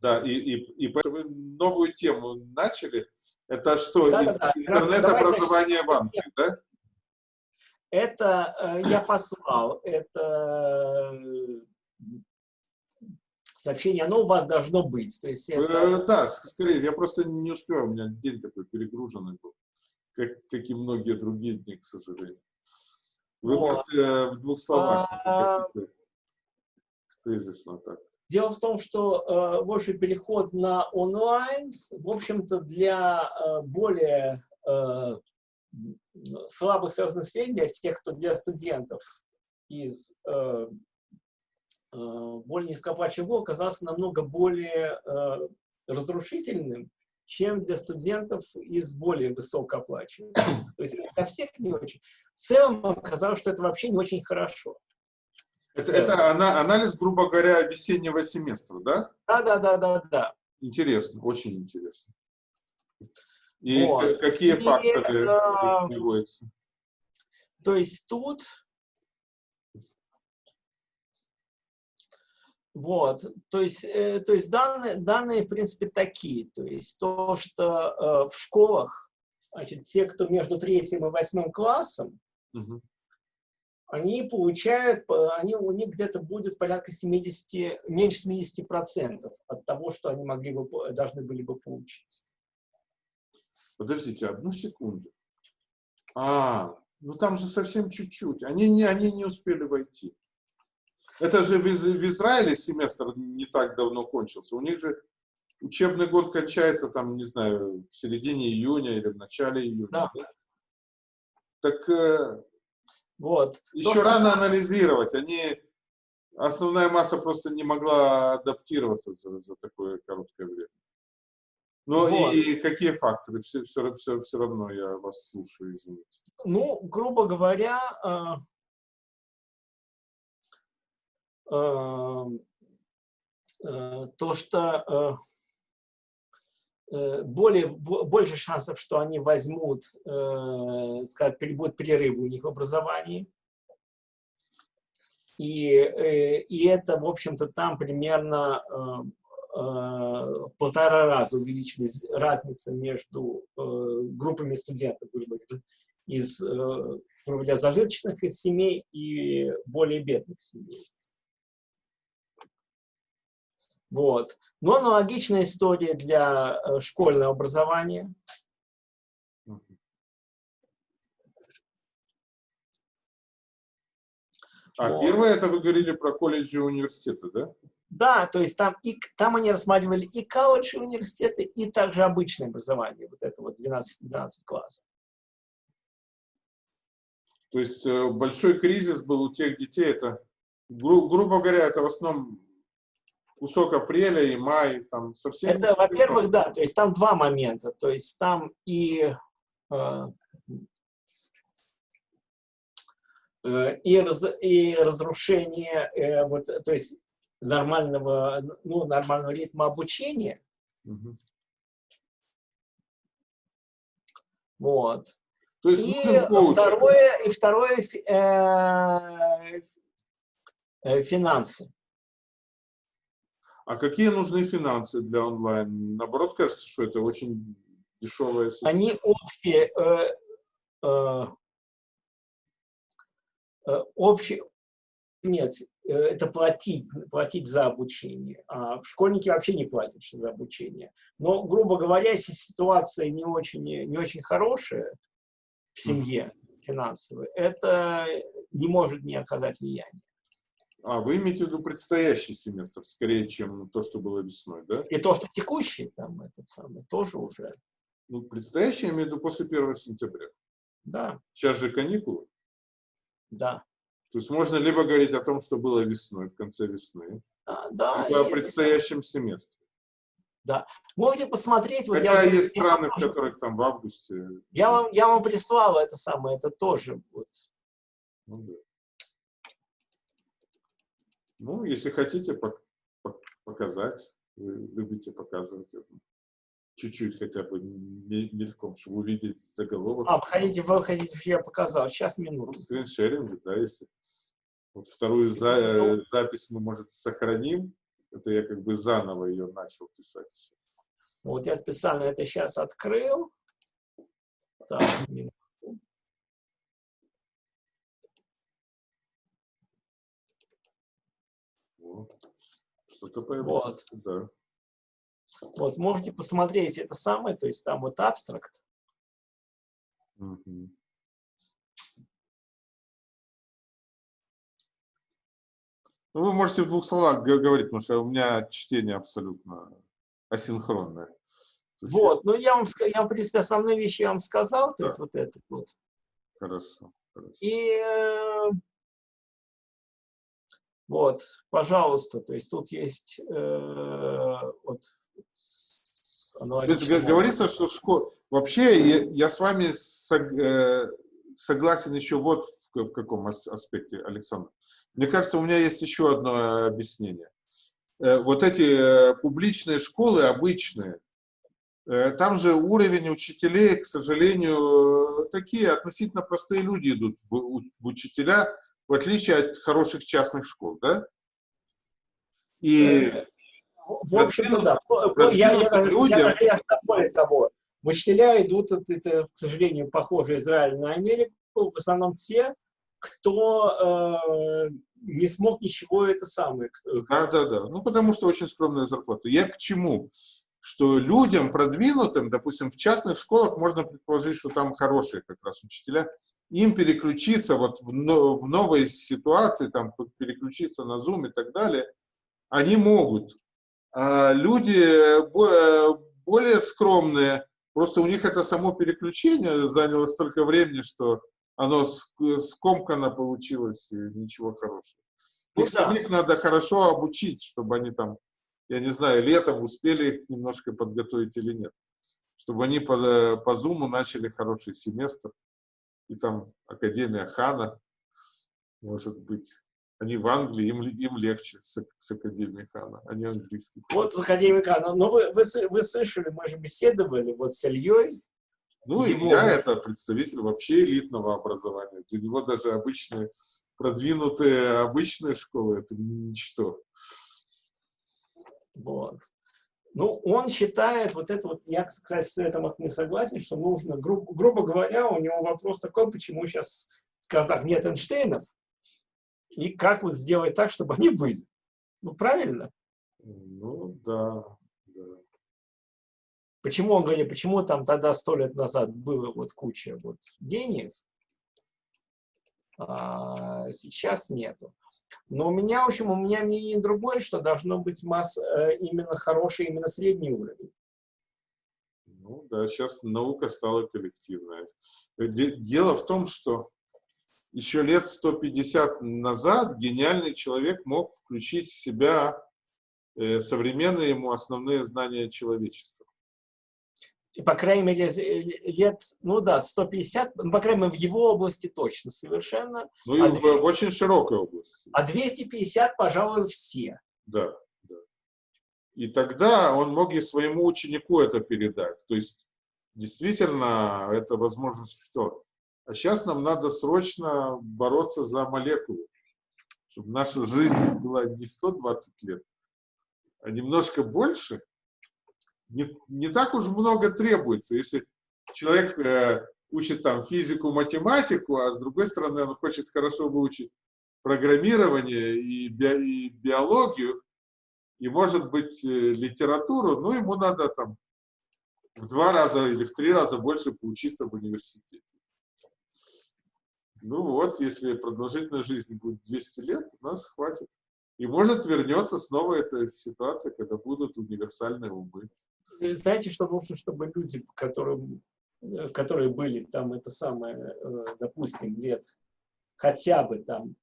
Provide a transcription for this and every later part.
Да, и, и, и поэтому вы новую тему начали. Это что, да, да, да. интернет-образование в Англии, да? Это э, я послал, это сообщение, оно у вас должно быть. То есть это... э, да, скорее, я просто не успел, у меня день такой перегруженный был, как, как и многие другие дни, к сожалению. Вы вот. можете э, в двух словах, а... тезисно так. Дело в том, что, э, в общем, переход на онлайн, в общем-то, для э, более э, слабых слоев населения, тех, кто для студентов из более низкооплачиваемого, оказался намного более разрушительным, чем для студентов из более высокооплачиваемых. То есть для всех не очень. В целом оказалось, что это вообще не очень хорошо. Это, это анализ, грубо говоря, весеннего семестра, да? Да, да, да, да, да. Интересно, очень интересно. И вот. какие И, факторы э, приводятся? То есть тут Вот, то есть, э, то есть данные, данные, в принципе, такие. То есть то, что э, в школах, значит, те, кто между третьим и восьмым классом, угу они получают, они, у них где-то будет порядка 70, меньше 70% от того, что они могли бы, должны были бы получить. Подождите, одну секунду. А, ну там же совсем чуть-чуть. Они не, они не успели войти. Это же в, в Израиле семестр не так давно кончился. У них же учебный год кончается, там, не знаю, в середине июня или в начале июня. Да. Да? Так э, вот. Еще То, рано что... анализировать. Они, основная масса просто не могла адаптироваться за, за такое короткое время. Ну вот. и, и какие факторы? Все, все, все, все равно я вас слушаю, извините. Ну, грубо говоря, э, э, э, то, что Э, более, больше шансов, что они возьмут, э, скажем, будет перерыв у них в образовании. И, э, и это, в общем-то, там примерно в полтора раза увеличилась разница между группами студентов, из, грубо говоря, зажиточных из семей и более бедных семей. Вот. Но аналогичная история для э, школьного образования. А вот. первое, это вы говорили про колледжи и университеты, да? Да, то есть там, и, там они рассматривали и колледж, и университеты, и также обычное образование, вот это вот 12, 12 классов. То есть э, большой кризис был у тех детей, это, гру грубо говоря, это в основном кусок апреля и май, там совсем... Это, во-первых, да, то есть там два момента, то есть там и... Э, э, и, раз, и разрушение, э, вот, то есть нормального, ну, нормального ритма обучения. Угу. Вот. То есть и, второе, и второе э, э, финансы. А какие нужны финансы для онлайн? Наоборот, кажется, что это очень дешевая система. Они общие, э, э, э, общие, нет, э, это платить, платить за обучение. А школьники вообще не платят за обучение. Но, грубо говоря, если ситуация не очень, не очень хорошая в семье финансовая, это не может не оказать влияния. А, вы имеете в виду предстоящий семестр, скорее, чем то, что было весной, да? И то, что текущий, там, этот самый, тоже уже. Ну, предстоящий, я имею в виду после 1 сентября. Да. Сейчас же каникулы. Да. То есть можно либо говорить о том, что было весной, в конце весны, да, да, либо о предстоящем семестре. Да. Можете посмотреть. Вот Хотя я есть страны, в которых там в августе. Я вам, я вам прислал это самое, это тоже. Вот. Ну, да. Ну, если хотите показать, вы любите показывать, я знаю. Чуть-чуть хотя бы мельком, чтобы увидеть заголовок. А, хотите, вы хотите, я показал? Сейчас, минуту. Ну, скриншеринг, да, если. Вот вторую за, э, запись мы, может, сохраним, Это я как бы заново ее начал писать. Вот я специально это сейчас открыл. Так, Что-то появилось, вот. да. Вот, можете посмотреть это самое, то есть там вот абстракт. Угу. Ну, вы можете в двух словах говорить, потому что у меня чтение абсолютно асинхронное. Вот, ну я вам, я, в принципе, основные вещи я вам сказал, то да. есть вот это вот. Хорошо, хорошо. И э, вот, пожалуйста, то есть тут есть э, вот то есть говорится, что школа... Вообще я, я с вами сог, э, согласен еще вот в, в каком аспекте, Александр. Мне кажется, у меня есть еще одно объяснение. Э, вот эти э, публичные школы обычные, э, там же уровень учителей, к сожалению, такие относительно простые люди идут в, в учителя, в отличие от хороших частных школ, да? И в общем-то, да. Я, я, людям... я, я, я более того, учителя идут, это, к сожалению, похоже Израиль на Америку, в основном те, кто э, не смог ничего это самое. Да, да, да. Ну, потому что очень скромная зарплата. Я к чему? Что людям продвинутым, допустим, в частных школах можно предположить, что там хорошие как раз учителя, им переключиться вот в, в новой ситуации, там переключиться на Zoom и так далее, они могут. А люди э, более скромные, просто у них это само переключение заняло столько времени, что оно скомкано получилось, и ничего хорошего. Ну их да. самих надо хорошо обучить, чтобы они там, я не знаю, летом успели их немножко подготовить или нет. Чтобы они по, по Зуму начали хороший семестр. И там Академия Хана, может быть. Они в Англии, им, им легче с, с Академией Хана, они английский. Вот в Академии Хана. Но вы, вы, вы слышали, мы же беседовали вот с Ильей, ну, его... я это представитель вообще элитного образования. Для него даже обычные, продвинутые обычные школы – это ничто. Вот. Ну, он считает, вот это вот, я, кстати, с этим не согласен, что нужно, гру грубо говоря, у него вопрос такой, почему сейчас, скажем так, нет Эйнштейнов, и как вот сделать так, чтобы они были. Ну, правильно? Ну, да. Почему он говорит, почему там тогда сто лет назад было вот куча вот гениев, а сейчас нету. Но у меня, в общем, у меня мнение другое, что должно быть масс, э, именно хороший, именно средний уровень. Ну да, сейчас наука стала коллективная. Дело в том, что еще лет 150 назад гениальный человек мог включить в себя э, современные ему основные знания человечества и, по крайней мере, лет, ну да, 150, ну, по крайней мере, в его области точно совершенно. Ну и а 200, в очень широкой области. А 250, пожалуй, все. Да, да. И тогда он мог и своему ученику это передать. То есть, действительно, это возможность что? А сейчас нам надо срочно бороться за молекулу, чтобы наша жизнь была не 120 лет, а немножко больше – не, не так уж много требуется. Если человек э, учит там физику, математику, а с другой стороны он хочет хорошо выучить программирование и, би, и биологию, и, может быть, э, литературу, ну, ему надо там в два раза или в три раза больше поучиться в университете. Ну вот, если продолжительность жизни будет 200 лет, у нас хватит. И может вернется снова эта ситуация, когда будут универсальные умы. Э, знаете, что нужно, чтобы люди, которые, э, которые были там, это самое, э, допустим, лет хотя бы там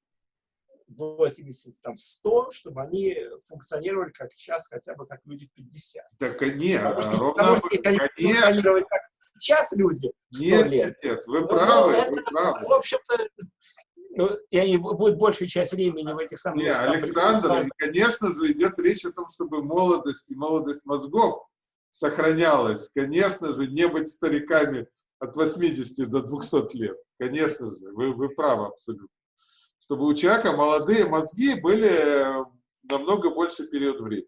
80, там, 100, чтобы они функционировали как сейчас, хотя бы как люди в 50. Так нет, потому что, ровно, потому что они функционировать как сейчас люди 100 нет, лет. Нет, вы правы, ну, вы это, правы. В общем-то, ну, и они будут большую часть времени в этих самых... Нет, Александр, конечно же, идет речь о том, чтобы молодость и молодость мозгов сохранялось. Конечно же, не быть стариками от 80 до 200 лет. Конечно же, вы, вы правы абсолютно. Чтобы у человека молодые мозги были намного больше период времени.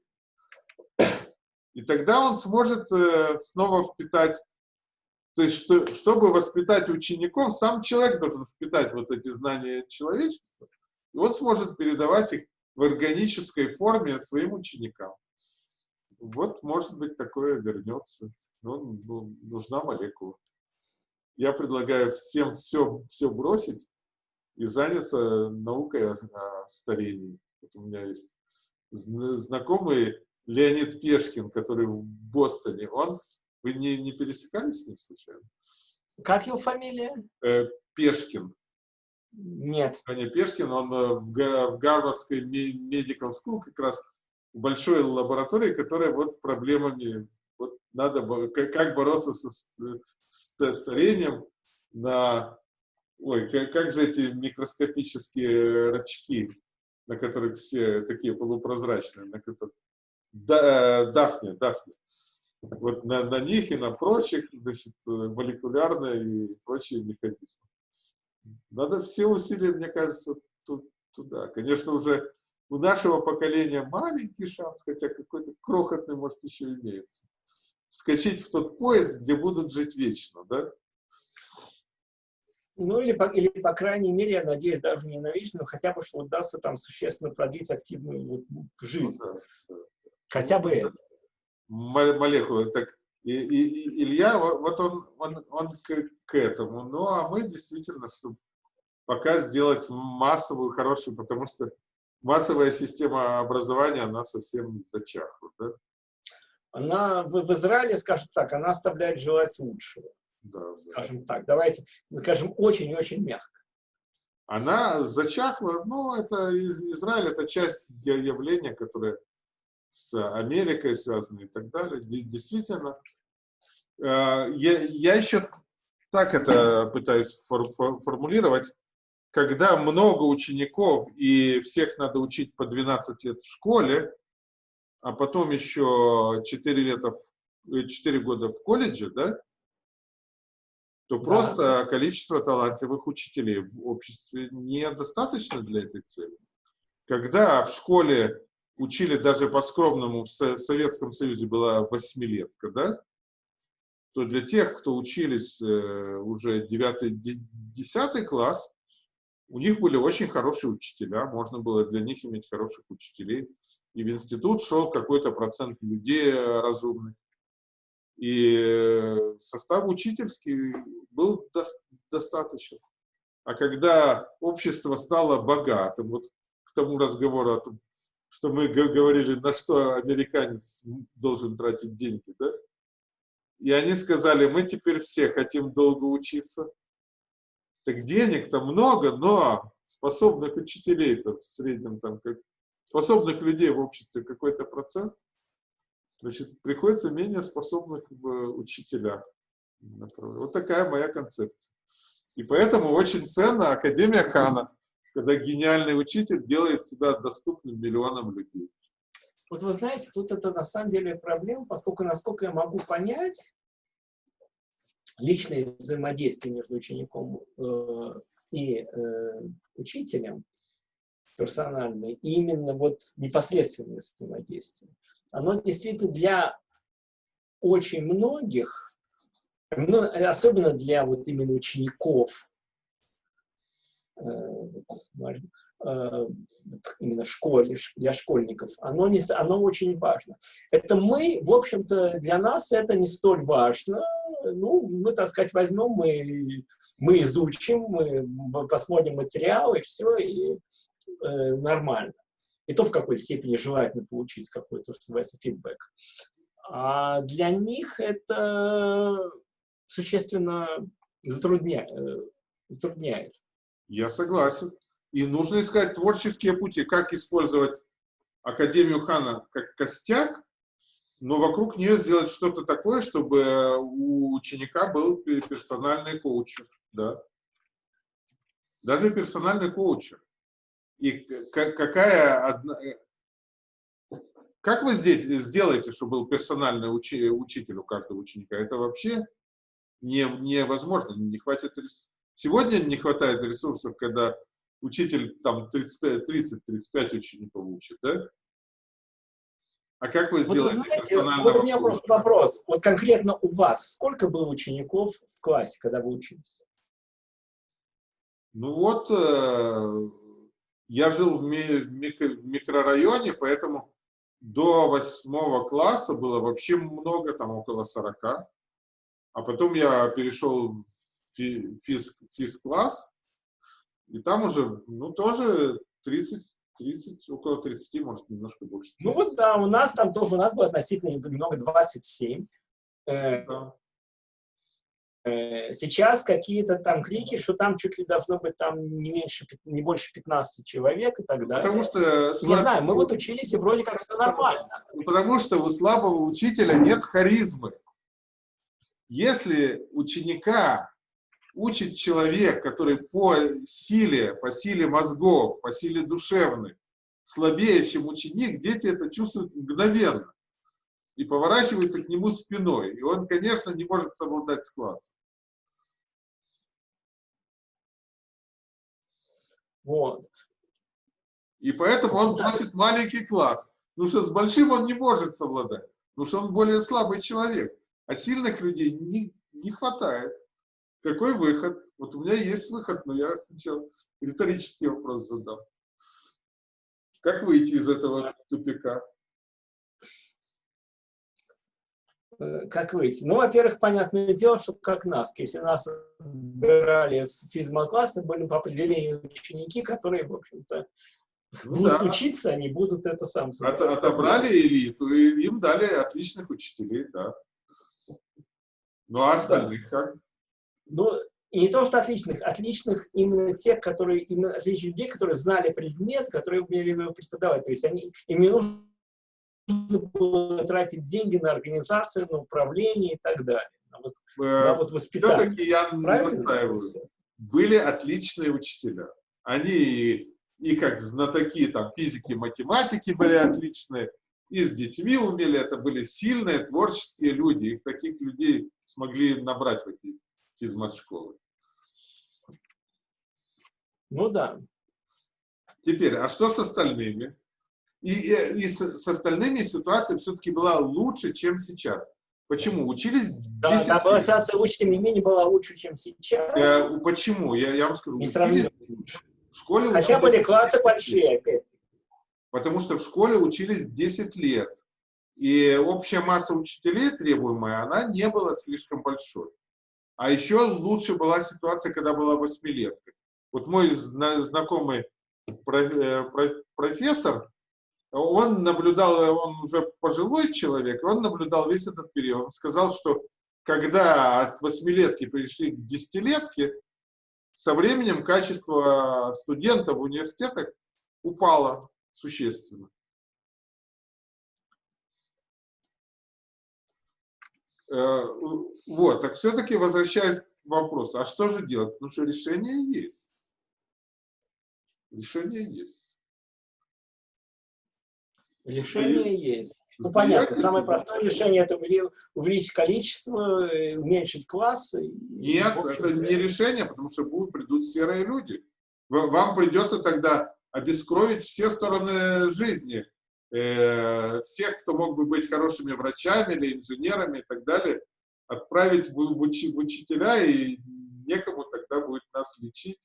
И тогда он сможет э, снова впитать, то есть, что, чтобы воспитать учеников, сам человек должен впитать вот эти знания человечества, и он сможет передавать их в органической форме своим ученикам. Вот, может быть, такое вернется. Но ну, нужна молекула. Я предлагаю всем все, все бросить и заняться наукой о, о старении. Вот у меня есть знакомый Леонид Пешкин, который в Бостоне. Он, вы не, не пересекались с ним случайно? Как его фамилия? Э, Пешкин. Нет. Аня Пешкин, он э, в, Гарвардской Medical School как раз большой лаборатории, которая вот проблемами, вот надо, как, бороться со, с старением на, ой, как, как же эти микроскопические рачки, на которых все такие полупрозрачные, на которых, да, э, дафни, дафни. Вот на, на них и на прочих, значит, молекулярные и прочие механизмы. Надо все усилия, мне кажется, туда. Конечно, уже у нашего поколения маленький шанс, хотя какой-то крохотный, может, еще имеется. Вскочить в тот поезд, где будут жить вечно, да? Ну, или по, или, по крайней мере, я надеюсь, даже не на вечно, но хотя бы, что удастся там существенно продлить активную вот, жизнь. Ну, да, да. Хотя бы это. Молекулы, так и, и, Илья, вот он, он, он к, к этому. Ну, а мы действительно, чтобы пока сделать массовую, хорошую, потому что массовая система образования, она совсем зачахла. Да? Она в, в Израиле, скажем так, она оставляет желать лучшего. Да, да. Скажем так, давайте, скажем, очень-очень мягко. Она зачахла, ну, это из Израиль, это часть явления, которое с Америкой связано и так далее. Действительно, Э, я, я еще так это пытаюсь фор, фор, формулировать. Когда много учеников и всех надо учить по 12 лет в школе, а потом еще 4, лета, 4 года в колледже, да, то да. просто количество талантливых учителей в обществе недостаточно для этой цели. Когда в школе учили даже по скромному, в Советском Союзе была восьмилетка, да, то для тех, кто учились э, уже 9-10 класс, у них были очень хорошие учителя, можно было для них иметь хороших учителей. И в институт шел какой-то процент людей разумных. И состав учительский был до достаточен. А когда общество стало богатым, вот к тому разговору о том, что мы говорили, на что американец должен тратить деньги, да? И они сказали, мы теперь все хотим долго учиться. Так денег-то много, но способных учителей-то в среднем там, как, способных людей в обществе какой-то процент. Значит, приходится менее способных в учителя. Вот такая моя концепция. И поэтому очень ценна Академия Хана, когда гениальный учитель делает себя доступным миллионам людей. Вот вы знаете, тут это на самом деле проблема, поскольку, насколько я могу понять, личное взаимодействие между учеником э, и э, учителем, персональное, именно вот непосредственное взаимодействие, оно действительно для очень многих, особенно для вот именно учеников, Э, именно школе, для школьников, оно, не, оно очень важно. Это мы, в общем-то, для нас это не столь важно. Ну, мы, так сказать, возьмем, мы, мы изучим, мы посмотрим материалы, все, и э, нормально. И то в какой степени желательно получить какой-то, что называется, фидбэк. А для них это существенно затрудняет. Э, затрудняет. Я согласен. И нужно искать творческие пути, как использовать Академию Хана как костяк, но вокруг нее сделать что-то такое, чтобы у ученика был персональный коучер. Да. Даже персональный коучер. И какая. Э, как вы сделаете, чтобы был персональный учи, учитель у каждого ученика? Это вообще не, невозможно, не хватит ресурсов. Сегодня не хватает ресурсов, когда учитель там 30-35 учеников учит, да? А как вы сделаете вот, знаете, вот у меня просто вопрос. Вот конкретно у вас сколько было учеников в классе, когда вы учились? Ну вот, э, я жил в, ми в микрорайоне, поэтому до восьмого класса было вообще много, там около 40. А потом я перешел в физ, физ-класс, и там уже, ну, тоже 30, 30, около 30, может, немножко больше. Ну вот, да, у нас там тоже, у нас было относительно немного 27. Э, да. Э, сейчас какие-то там крики, что там чуть ли должно быть там не меньше, не больше 15 человек и так далее. Потому что... Не знаю, мы вот учились, и вроде как все нормально. Потому что у слабого учителя нет харизмы. Если ученика учит человек, который по силе, по силе мозгов, по силе душевной, слабее, чем ученик, дети это чувствуют мгновенно и поворачиваются к нему спиной. И он, конечно, не может совладать с классом. Вот. И поэтому он просит маленький класс. Потому что с большим он не может совладать. Потому что он более слабый человек. А сильных людей не, не хватает. Какой выход? Вот у меня есть выход, но я сначала риторический вопрос задам. Как выйти из этого тупика? Э, как выйти? Ну, во-первых, понятное дело, что как нас. Если нас брали в физмокласс, то были по определению ученики, которые, в общем-то, ну, будут да. учиться, они будут это сам От, Отобрали элиту, и им дали отличных учителей, да. Ну, а остальных да. как? Ну, и не то, что отличных, отличных именно тех, которые, именно отличных людей, которые знали предмет, которые умели его преподавать. То есть они, им не нужно было тратить деньги на организацию, на управление и так далее. На, на вот воспитание. Все-таки я настаиваю. Были отличные учителя. Они и, и как знатоки там, физики, математики были отличные, и с детьми умели, это были сильные, творческие люди. Их таких людей смогли набрать в эти физмат-школы. Ну да. Теперь, а что с остальными? И, и, и с, с остальными ситуация все-таки была лучше, чем сейчас. Почему? Учились... Да, да была ситуация лучше, тем не менее, была лучше, чем сейчас. Э, почему? Я, я вам скажу. Не сравнительно. В школе Хотя были классы большие, опять. Потому что в школе учились 10 лет. И общая масса учителей требуемая, она не была слишком большой. А еще лучше была ситуация, когда была восьмилетка. Вот мой знакомый э, профессор, он наблюдал, он уже пожилой человек, он наблюдал весь этот период. Он сказал, что когда от восьмилетки пришли к десятилетке, со временем качество студентов в университетах упало существенно. Вот, так все-таки возвращаясь к вопросу, а что же делать? Потому что решение есть. Решение есть. Решение И есть. Ну, понятно, самое простое решение – это увеличить количество, э, уменьшить классы. Нет, это не решение, потому что будут, придут серые люди. Вам придется тогда обескровить все стороны жизни э, всех, кто мог бы быть хорошими врачами или инженерами и так далее, отправить в, в, учи, в учителя, и некому тогда будет нас лечить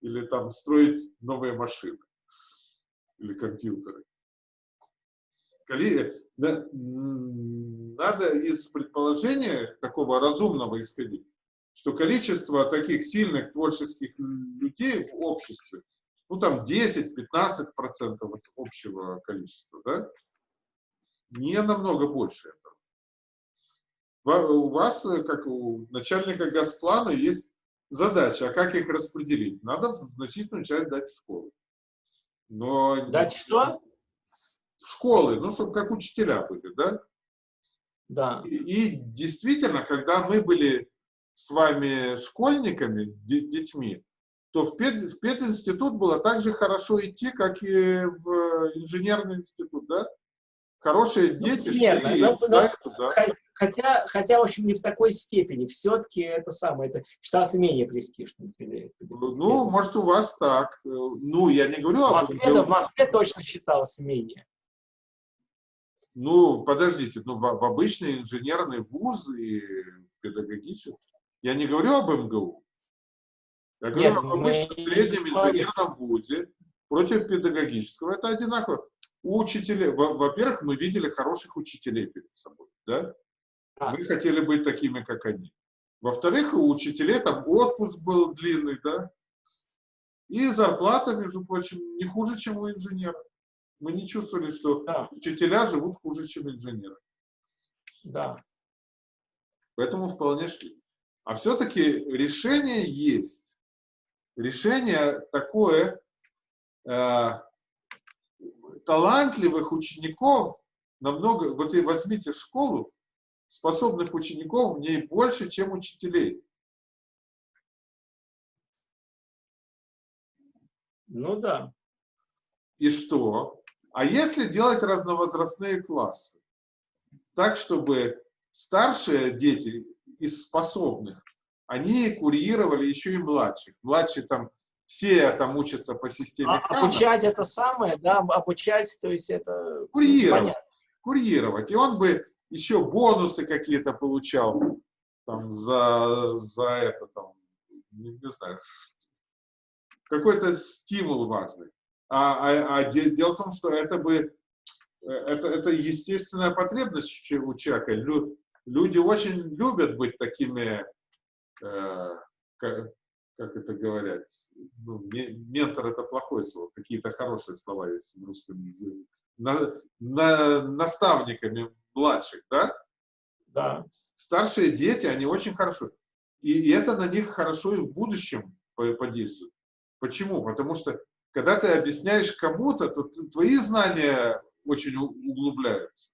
или там строить новые машины или компьютеры. Надо из предположения такого разумного исходить, что количество таких сильных творческих людей в обществе ну там 10-15% от общего количества, да, не намного больше. У вас, э, как у начальника газплана, есть задача, а как их распределить? Надо значительную часть дать в школу. Но дать что? В школы, ну, чтобы как учителя были, да? Да. И, и действительно, когда мы были с вами школьниками, детьми, то в, пед, в пединститут было так же хорошо идти, как и в инженерный институт, да? Хорошие ну, дети Примерно, шли но, но, туда. Хотя, хотя, в общем, не в такой степени. Все-таки это самое, это считался менее престижным. Ну, может, у вас так. Ну, я не говорю в Москве, об. В Москве точно считалось менее. Ну, подождите, ну, в, в обычный инженерный вуз и педагогический. Я не говорю об МГУ. Я говорю Нет, об обычном среднем инженерном вузе против педагогического. Это одинаково. У учителей, во-первых, мы видели хороших учителей перед собой, да? А. Мы хотели быть такими, как они. Во-вторых, у учителей там отпуск был длинный, да? И зарплата, между прочим, не хуже, чем у инженера. Мы не чувствовали, что да. учителя живут хуже, чем инженеры. Да. Поэтому вполне шли. А все-таки решение есть. Решение такое, э, талантливых учеников намного, вот и возьмите школу, способных учеников в ней больше, чем учителей. Ну да. И что? А если делать разновозрастные классы? Так, чтобы старшие дети из способных, они курировали еще и младших. Младшие там все там учатся по системе а, Обучать это самое, да, обучать, то есть это... Курировать. Понятно. Курировать. И он бы еще бонусы какие-то получал там за, за это, там, не, не знаю, какой-то стимул важный. А, а, а дело в том, что это бы, э, это, это естественная потребность у человека. Лю, люди очень любят быть такими, э, как, как это говорят, ну, ментор это плохое слово, какие-то хорошие слова есть в русском языке. На, на, наставниками младших, да? Да. Старшие дети, они очень хорошо. И, это на них хорошо и в будущем подействует. Почему? Потому что, когда ты объясняешь кому-то, то твои знания очень углубляются.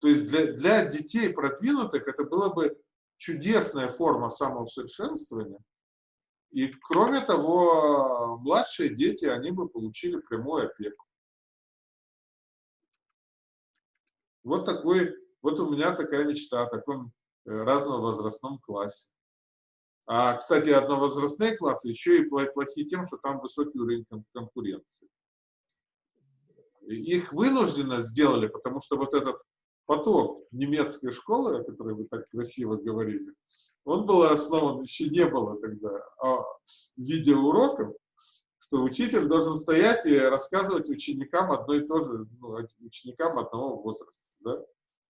То есть для, для детей продвинутых это было бы чудесная форма самоусовершенствования. И кроме того, младшие дети, они бы получили прямую опеку. Вот такой, вот у меня такая мечта о таком э, разновозрастном классе. А, кстати, одновозрастные классы еще и плохие тем, что там высокий уровень конкуренции. Их вынужденно сделали, потому что вот этот поток немецкой школы, о которой вы так красиво говорили, он был основан, еще не было тогда а, видеоуроков, что учитель должен стоять и рассказывать ученикам одно и то же, ну, ученикам одного возраста, да,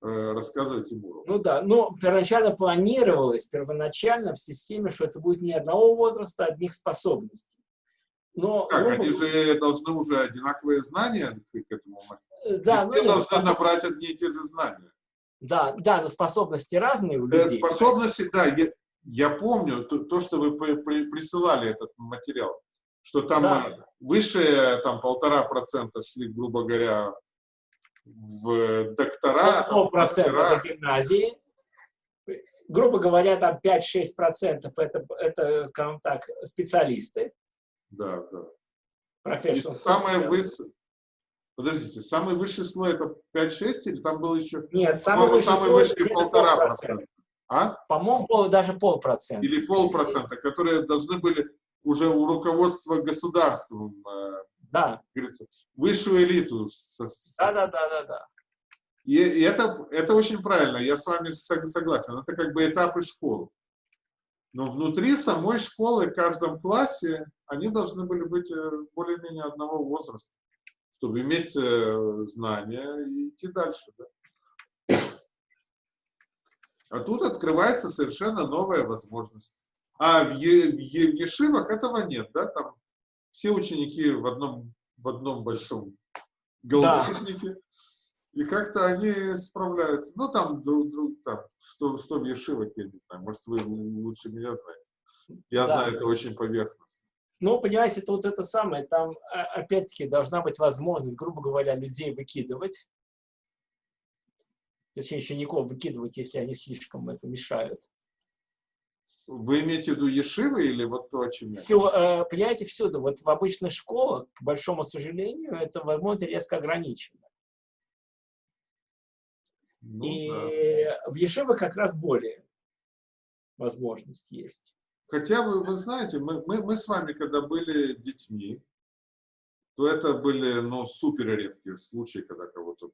э, рассказывать им урок. Ну да, но первоначально планировалось, первоначально в системе, что это будет не одного возраста, а одних способностей. Но как, оба... они же должны уже одинаковые знания к этому моменту. Да, ну, должны способ... набрать одни и те же знания. Да, да, но способности разные у людей. Способности, да, я, я помню то, то, что вы при, при, присылали этот материал что там да. выше там полтора процента шли, грубо говоря, в доктора. Полпроцента в гимназии. Грубо говоря, там 5-6 процентов это, это, скажем так, специалисты. Да, да. Профессионал. Самое высокое. Подождите, самый высший слой это 5-6 или там было еще? Нет, самый высший самый слой высший полтора процента. А? По-моему, даже полпроцента. Или полпроцента, которые должны были уже у руководства государством, э, да. говорится, высшую элиту. Да, да, да, да, да. И, и это, это очень правильно, я с вами согласен. Это как бы этапы школы. Но внутри самой школы, в каждом классе, они должны были быть э, более-менее одного возраста, чтобы иметь э, знания и идти дальше. Да? А тут открывается совершенно новая возможность. А в, е, в, Ешивах этого нет, да, там все ученики в одном, в одном большом голубешнике, да. и как-то они справляются. Ну, там, друг, друг, там что, что в Ешивах, я не знаю, может, вы лучше меня знаете. Я да. знаю это очень поверхностно. Ну, понимаете, это вот это самое, там, а, опять-таки, должна быть возможность, грубо говоря, людей выкидывать. Точнее, учеников выкидывать, если они слишком это мешают. Вы имеете в виду Ешивы или вот то, о чем я? Все, э, понимаете, всюду. Вот в обычных школах, к большому сожалению, это возможность резко ограничено. Ну, И да. в Ешивах как раз более возможность есть. Хотя вы, вы знаете, мы, мы, мы с вами, когда были детьми, то это были, ну, супер редкие случаи, когда кого-то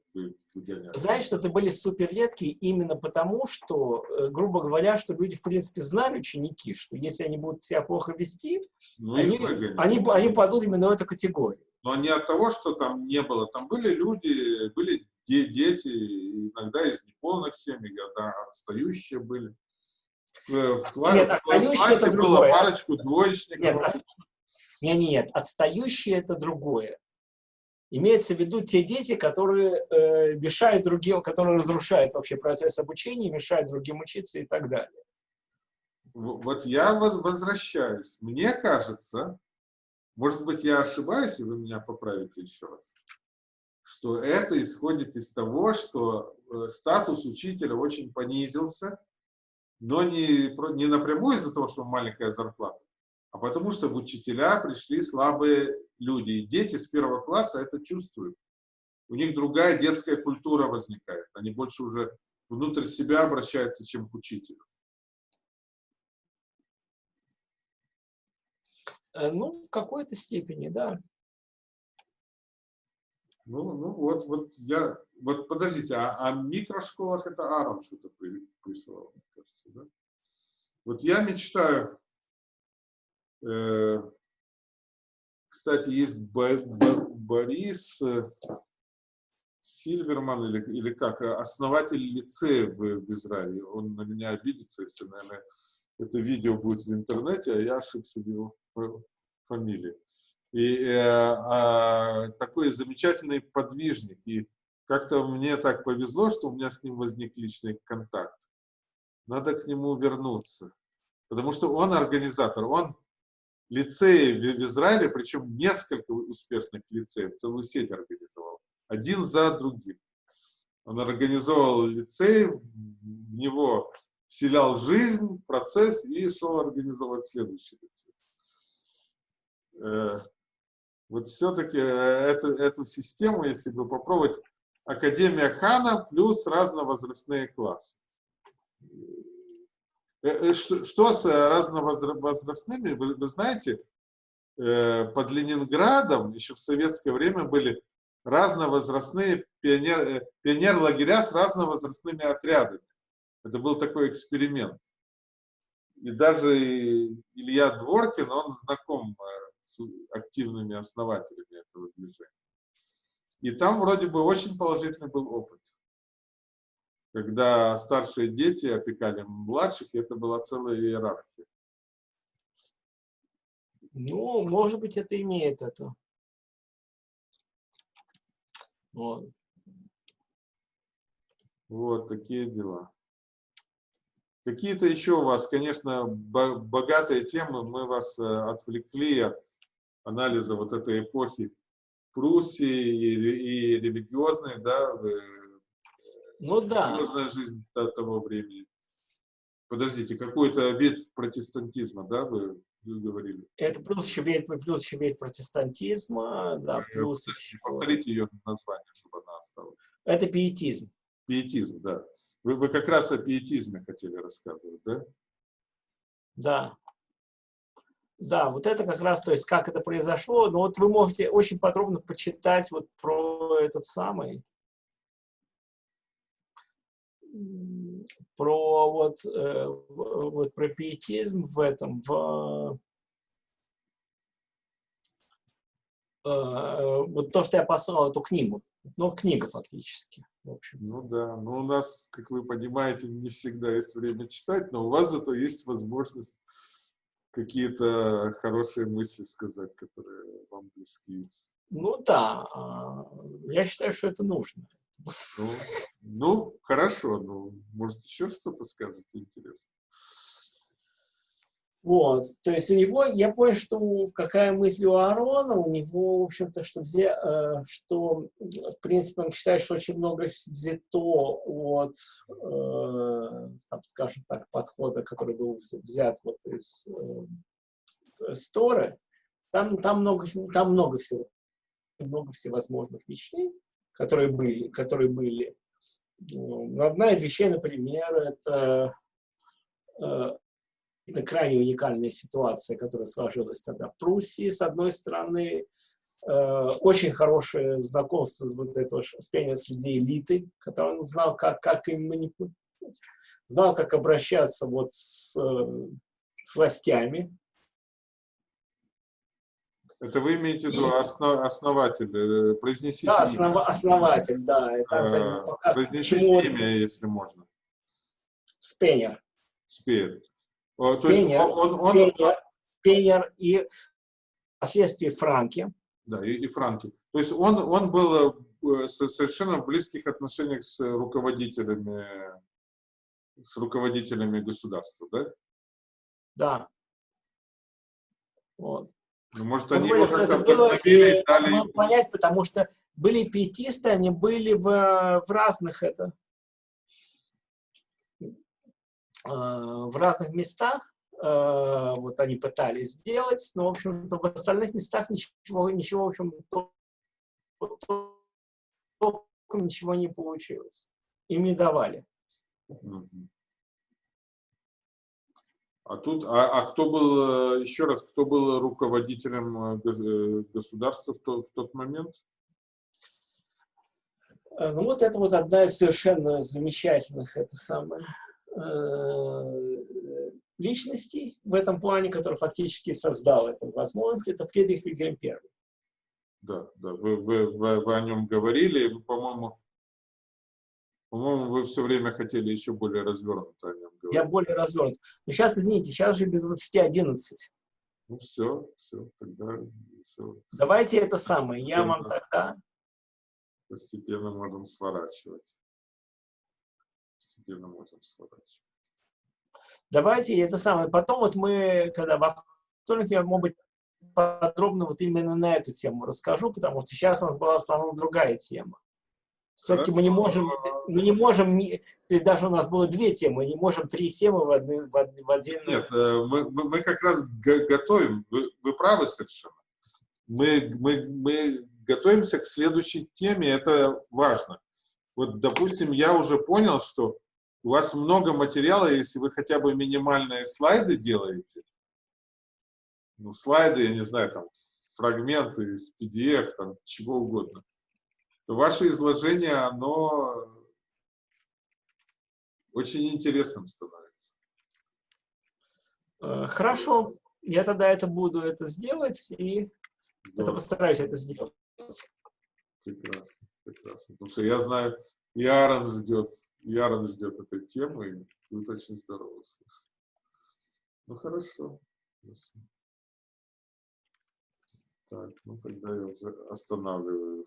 выгоняли. Знаешь, что это были супер редкие именно потому, что, э, грубо говоря, что люди, в принципе, знали ученики, что если они будут себя плохо вести, ну, они, они, они падут именно в эту категорию. Но не от того, что там не было. Там были люди, были дети, иногда из неполных семей, да, отстающие были. В, в, нет, отстающие это другое. было парочку двоечников. Нет. Нет, нет, отстающие это другое. Имеется в виду те дети, которые э, мешают другим, которые разрушают вообще процесс обучения, мешают другим учиться и так далее. Вот я возвращаюсь. Мне кажется, может быть, я ошибаюсь, и вы меня поправите еще раз, что это исходит из того, что э, статус учителя очень понизился, но не, не напрямую из-за того, что маленькая зарплата, а потому что в учителя пришли слабые люди. И дети с первого класса это чувствуют. У них другая детская культура возникает. Они больше уже внутрь себя обращаются, чем к учителю. Э, ну, в какой-то степени, да. Ну, ну вот, вот я, вот подождите, а о а микрошколах это Аром что-то прислал, мне кажется, да? Вот я мечтаю, кстати, есть Бо, Бо, Борис э, Сильверман, или, или как, основатель лицея в, Израиле. Он на меня обидится, если, наверное, это видео будет в интернете, а я ошибся в его фамилии. И э, э, такой замечательный подвижник. И как-то мне так повезло, что у меня с ним возник личный контакт. Надо к нему вернуться. Потому что он организатор, он лицеи в, Израиле, причем несколько успешных лицеев, целую сеть организовал. Один за другим. Он организовал лицей, в него вселял жизнь, процесс и шел организовать следующий лицей. Э, вот все-таки э, эту, эту систему, если бы попробовать, Академия Хана плюс разновозрастные классы. Э, что, что с разновозрастными, вы, вы знаете, под Ленинградом еще в советское время были разновозрастные пионер, пионер-лагеря с разновозрастными отрядами. Это был такой эксперимент. И даже Илья Дворкин, он знаком с активными основателями этого движения. И там вроде бы очень положительный был опыт. Когда старшие дети опекали младших, это была целая иерархия. Ну, может быть, это имеет это. Вот. Вот такие дела. Какие-то еще у вас, конечно, богатые темы, мы вас э, отвлекли от анализа вот этой эпохи Пруссии и, и религиозной, да, ну, да. религиозная жизнь того времени. Подождите, какой-то ветвь протестантизма, да, вы, вы говорили? Это плюс еще ветвь, плюс еще ветвь протестантизма, да, плюс еще... Повторите ее название, чтобы она осталась. Это пиетизм. Пиетизм, да. Вы, вы как раз о пиетизме хотели рассказывать, да? Да. Да, вот это как раз, то есть как это произошло. Но вот вы можете очень подробно почитать вот про этот самый, про вот, э, вот про пиетизм в этом, в э, вот то, что я послал эту книгу. Ну, книга фактически. В общем. Ну да, но у нас, как вы понимаете, не всегда есть время читать, но у вас зато есть возможность какие-то хорошие мысли сказать, которые вам близки? Ну да, а, я считаю, что это нужно. Ну, ну хорошо, ну, может, еще что-то скажете интересно? Вот, то есть у него, я понял, что какая мысль у Аарона, у него, в общем-то, что, взе, э, что, в принципе, он считает, что очень много взято от, э, там, скажем так, подхода, который был взят вот из э, Сторы. Там, там, много, там много всего, много всевозможных вещей, которые были, которые были. Одна из вещей, например, это э, это крайне уникальная ситуация, которая сложилась тогда в Пруссии, с одной стороны. э, очень хорошее знакомство с вот этого Шпеня среди элиты, который он знал, как, как им манипулировать, знал, как обращаться вот с, э, с властями. Это вы имеете в виду основ, основатель, э, произнесите Да, основ, основатель, да. А, показывает, Произнесите почему имя, если можно. Он, он, он- Спенер, Спенер и впоследствии Франки. да, и, и Франки. То есть он, он был э, со- совершенно в близких отношениях с руководителями, с руководителями государства, да? Да. Вот. Ну, может, Мы они говорим, его что как-то это было, и дали понять, потому что были пиетисты, они были в, в разных это, э, в разных местах, э, вот они пытались сделать, но, в общем-то, в остальных местах ничего, ничего, в общем, то- то- толком ничего не получилось. Им не давали. А тут, а, а кто был, э, еще раз, кто был руководителем э, э, государства в, то- в тот момент? Ну, вот это вот одна из совершенно замечательных, это самое, личностей в этом плане, который фактически создал эту возможность, это Фридрих Вильгельм I. Да, да, вы, вы, вы, вы о нем говорили, вы, по-моему, по-моему, вы все время хотели еще более развернуто о нем говорить. Я более развернут. Но сейчас, извините, сейчас же без 20.11. Ну все, все, тогда все, Давайте это самое, я вам тогда... постепенно можем сворачивать. Постепенно можем сворачивать. Давайте это самое. Потом вот мы, когда во вторник, я, может быть, подробно вот именно на эту тему расскажу, потому что сейчас у нас была в основном другая тема. Все-таки мы не можем, мы не можем, то есть даже у нас было две темы, мы не можем три темы в, одну, в, в один... Нет, э, мы, мы, мы как раз го- готовим, вы, вы правы совершенно. Мы, мы, мы готовимся к следующей теме, это важно. Вот, допустим, я уже понял, что у вас много материала, если вы хотя бы минимальные слайды делаете, ну, слайды, я не знаю, там, фрагменты из PDF, там, чего угодно, то ваше изложение, оно очень интересным становится. Э, Хорошо, я тогда это буду это сделать, и это Здорово. постараюсь это сделать. Прекрасно, прекрасно. Потому что я знаю, и Аарон ждет, и Аарон ждет этой темы, и будет очень здорово слышать. Ну, хорошо. хорошо. Так, ну тогда я уже останавливаю